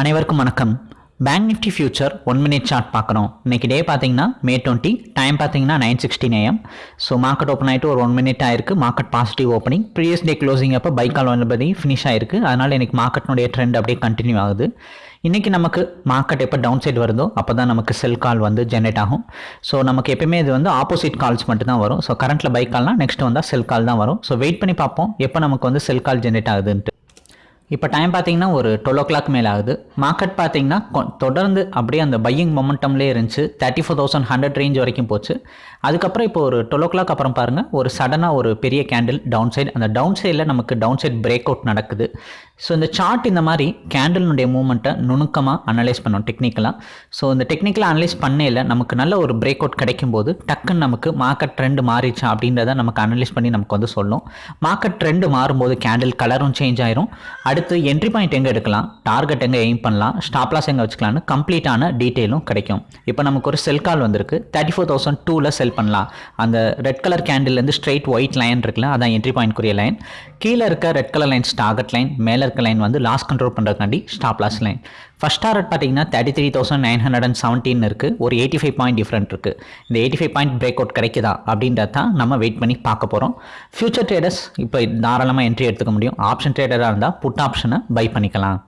அனைவருக்கும் வணக்கம். Bank nifty future one minute chart பார்க்குறோம். இன்னைக்கு டே பார்த்தீங்கன்னா மே டுவெண்ட்டி டைம் பார்த்தீங்கன்னா nine sixteen AM so market open ஆகிட்டு ஒரு ஒன் மினிட் ஆயிருக்கு. Market positive opening previous day closing அப்போ பைக்கால் வந்தபடி ஃபினிஷ் ஆயிருக்கு. அதனால் இன்னைக்கு மார்க்கெட்னுடைய ட்ரெண்ட் அப்படியே கண்டினியூ ஆகுது. இன்றைக்கி நமக்கு மார்க்கெட் எப்போ டவுன் சைடு வருதோ அப்போ தான் நமக்கு செல் கால் வந்து ஜென்ரேட் ஆகும். ஸோ நமக்கு எப்பயுமே இது வந்து ஆப்போசிட் கால்ஸ் மட்டும் தான் வரும் ஸோ கரண்ட்டில் பைக் கால்னால் நெக்ஸ்ட் வந்தால் செல் கால் தான் வரும். ஸோ வெயிட் பண்ணி பார்ப்போம் எப்போ நமக்கு வந்து செல் கால் ஜென்ரேட் ஆகுதுன்ட்டு. இப்போ டைம் பார்த்தீங்கன்னா ஒரு டுவெல் ஓ கிளாக் மேலே ஆகுது. மார்க்கெட் பார்த்தீங்கன்னா கொ- தொடர்ந்து அப்படியே அந்த பையிங் மொமெண்டம்லேயே இருந்துச்சு. Thirty four thousand hundred range வரைக்கும் போச்சு. அதுக்கப்புறம் இப்போ ஒரு டுவெல் ஓ கிளாக் அப்புறம் பாருங்கள் ஒரு சடனாக ஒரு பெரிய கேண்டில் டவுன் சைடு அந்த டவுன் சைடில் நமக்கு டவுன் சைட் பிரேக் அவுட் நடக்குது. ஸோ இந்த சார்ட் இந்த மாதிரி கேண்டலினுடைய மூமெண்ட்டை நுணுக்கமாக அனலைஸ் பண்ணோம் டெக்னிக்கலாக ஸோ இந்த டெக்னிக்கலாக அனலைஸ் பண்ணையில் நமக்கு நல்ல ஒரு பிரேக் அவுட் கிடைக்கும் போது டக்குன்னு நமக்கு மார்க்கெட் ட்ரெண்ட் மாறிச்சா அப்படின்றத நமக்கு அனலைஸ் பண்ணி நமக்கு வந்து சொல்லும். மார்க்கெட் ட்ரெண்டு மாறும்போது கேண்டில் கலரும் சேஞ்ச் ஆயிரும். அடுத்து என்ட்ரி பாயிண்ட் எங்கே எடுக்கலாம்? டார்கெட் எங்கே எய்ம் பண்ணலாம்? ஸ்டாப் லாஸ் எங்கே வச்சுக்கலாம்னு கம்ப்ளீட்டான டீட்டெயிலும் கிடைக்கும். இப்போ நமக்கு ஒரு செல் கால் வந்திருக்கு. தேர்ட்டி ஃபோர் தௌசண்ட் டூவில் செல் பண்ணலாம். அந்த ரெட் கலர் கேண்டில்லேருந்து ஸ்ட்ரெயிட் ஒயிட் லைன் இருக்குல்ல அதான் என்ட்ரி பாயிண்ட்க்குரிய லைன் கீழே இருக்க red colour lines target line மேலே இருக்க லைன் வந்து loss control பண்ணுறதுக்காண்டி stop loss line first target பார்த்தீங்கன்னா thirty three thousand nine hundred and seventeen இருக்குது ஒரு எயிட்டி ஃபைவ் பாயிண்ட் டிஃப்ரெண்ட் இருக்குது இந்த eighty five point break out கிடைக்குதா அப்படின்றத தான் நம்ம வெயிட் பண்ணி பார்க்க போகிறோம் ஃபியூச்சர் ட்ரேடர்ஸ் இப்போ தாராளமாக என்ட்ரி எடுத்துக்க முடியும். ஆப்ஷன் ட்ரேடராக இருந்தால் புட் ஆப்ஷனை பை பண்ணிக்கலாம்.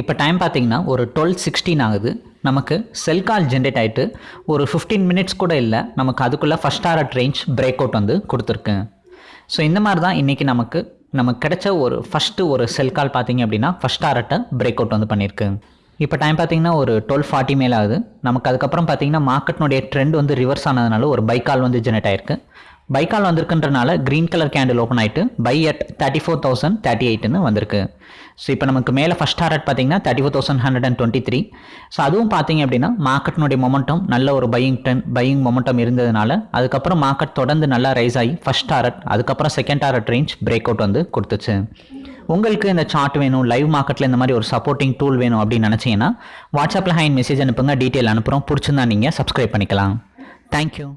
இப்போ டைம் பார்த்தீங்கன்னா ஒரு டுவெல் சிக்ஸ்டீன் ஆகுது. நமக்கு செல் கால் ஜென்ரேட் ஆகிட்டு ஒரு ஃபிஃப்டீன் மினிட்ஸ் கூட இல்லை நமக்கு அதுக்குள்ளே first target range break out வந்து கொடுத்துருக்கு. ஸோ இந்த மாதிரி தான் இன்றைக்கி நமக்கு நமக்கு கிடைச்ச ஒரு ஃபஸ்ட்டு ஒரு செல் கால் பார்த்தீங்க அப்படின்னா ஃபஸ்ட் ஆர்ட்டை பிரேக் அவுட் வந்து பண்ணியிருக்கு. இப்போ டைம் பார்த்தீங்கன்னா ஒரு டுவெல் ஃபார்ட்டி மேலே ஆகுது. நமக்கு அதுக்கப்புறம் பார்த்தீங்கன்னா மார்க்கெட்னுடைய ட்ரெண்ட் வந்து ரிவர்ஸ் ஆனதுனால ஒரு பைக்கால் வந்து ஜெனரேட் ஆயிருக்கு. பைக்கால் வந்திருக்குன்றனால க்ரீன் கலர் கேண்டில் ஓப்பன் ஆயிட்டு buy at thirty four thousand thirty எயிட்னு வந்திருக்கு. ஸோ இப்போ நமக்கு மேலே ஃபஸ்ட் டாரட் பார்த்தீங்கன்னா thirty four thousand hundred and twenty three so அதுவும் பார்த்தீங்க அப்படின்னா மார்க்கெட்டினுடைய மொமெண்டம் நல்ல ஒரு பையிங் டென் பையிங் மொமெண்டம் இருந்ததுனால அதுக்கப்புறம் மார்க்கெட் தொடர்ந்து நல்லா ரைஸ் ஆகி ஃபஸ்ட் டாரட் அதுக்கப்புறம் second target range break out வந்து கொடுத்துச்சு. உங்களுக்கு இந்த சார்ட் வேணும் லைவ் மார்க்கெட்டில் இந்த மாதிரி ஒரு சப்போர்ட்டிங் டூல் வேணும் அப்படின்னு நினச்சிங்கன்னா வாட்ஸ்அப்பில் ஹைன் மெசேஜ் அனுப்புங்க டீட்டெயில் அனுப்புகிறோம் பிடிச்சிருந்தா நீங்கள் சப்ஸ்கிரைப் பண்ணிக்கலாம். தேங்க்யூ